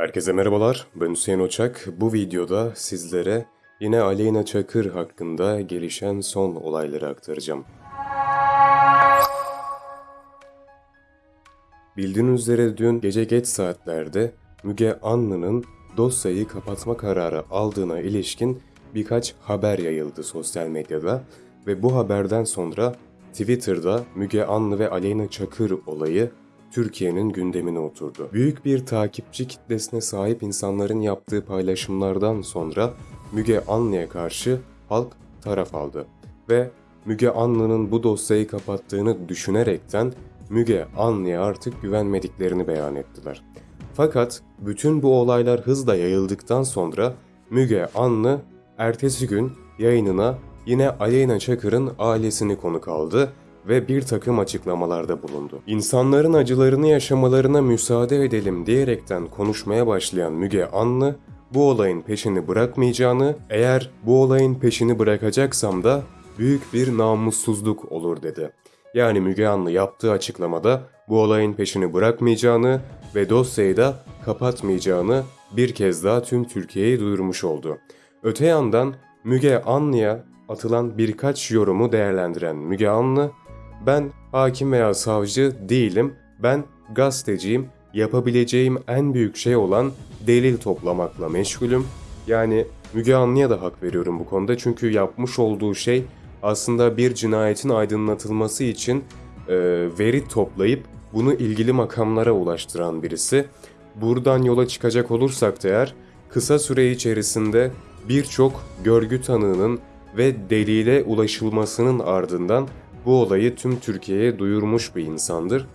Herkese merhabalar, ben Hüseyin Oçak. Bu videoda sizlere yine Aleyna Çakır hakkında gelişen son olayları aktaracağım. Bildiğiniz üzere dün gece geç saatlerde Müge Anlı'nın dosyayı kapatma kararı aldığına ilişkin birkaç haber yayıldı sosyal medyada ve bu haberden sonra Twitter'da Müge Anlı ve Aleyna Çakır olayı Türkiye'nin gündemine oturdu. Büyük bir takipçi kitlesine sahip insanların yaptığı paylaşımlardan sonra Müge Anlı'ya karşı halk taraf aldı ve Müge Anlı'nın bu dosyayı kapattığını düşünerekten Müge Anlı'ya artık güvenmediklerini beyan ettiler. Fakat bütün bu olaylar hızla yayıldıktan sonra Müge Anlı ertesi gün yayınına yine Aleyna Çakır'ın ailesini konuk aldı ve bir takım açıklamalarda bulundu. İnsanların acılarını yaşamalarına müsaade edelim diyerekten konuşmaya başlayan Müge Anlı, bu olayın peşini bırakmayacağını, eğer bu olayın peşini bırakacaksam da büyük bir namussuzluk olur dedi. Yani Müge Anlı yaptığı açıklamada bu olayın peşini bırakmayacağını ve dosyayı da kapatmayacağını bir kez daha tüm Türkiye'ye duyurmuş oldu. Öte yandan Müge Anlı'ya atılan birkaç yorumu değerlendiren Müge Anlı, ben hakim veya savcı değilim, ben gazeteciyim, yapabileceğim en büyük şey olan delil toplamakla meşgulüm. Yani Müge Anlı'ya da hak veriyorum bu konuda çünkü yapmış olduğu şey aslında bir cinayetin aydınlatılması için e, veri toplayıp bunu ilgili makamlara ulaştıran birisi. Buradan yola çıkacak olursak da eğer kısa süre içerisinde birçok görgü tanığının ve delile ulaşılmasının ardından bu olayı tüm Türkiye'ye duyurmuş bir insandır.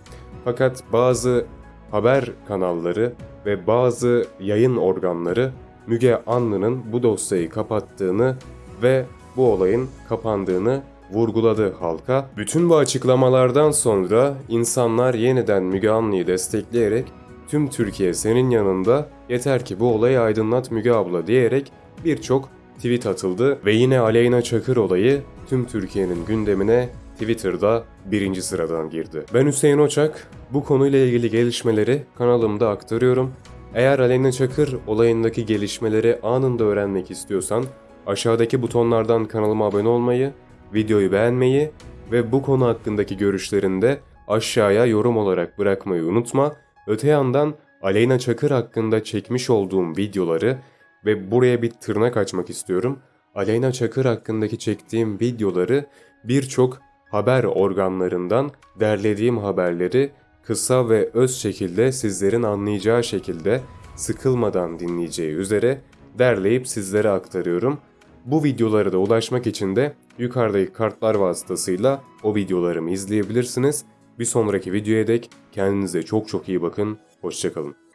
Fakat bazı haber kanalları ve bazı yayın organları Müge Anlı'nın bu dosyayı kapattığını ve bu olayın kapandığını vurguladı halka. Bütün bu açıklamalardan sonra insanlar yeniden Müge Anlı'yı destekleyerek tüm Türkiye senin yanında yeter ki bu olayı aydınlat Müge abla diyerek birçok tweet atıldı ve yine Aleyna Çakır olayı tüm Türkiye'nin gündemine Twitter'da birinci sıradan girdi. Ben Hüseyin Oçak, bu konuyla ilgili gelişmeleri kanalımda aktarıyorum. Eğer Aleyna Çakır olayındaki gelişmeleri anında öğrenmek istiyorsan aşağıdaki butonlardan kanalıma abone olmayı, videoyu beğenmeyi ve bu konu hakkındaki görüşlerini de aşağıya yorum olarak bırakmayı unutma. Öte yandan Aleyna Çakır hakkında çekmiş olduğum videoları ve buraya bir tırnak açmak istiyorum. Aleyna Çakır hakkındaki çektiğim videoları birçok haber organlarından derlediğim haberleri kısa ve öz şekilde sizlerin anlayacağı şekilde sıkılmadan dinleyeceği üzere derleyip sizlere aktarıyorum. Bu videolara da ulaşmak için de yukarıdaki kartlar vasıtasıyla o videolarımı izleyebilirsiniz. Bir sonraki videoya dek kendinize çok çok iyi bakın. Hoşçakalın.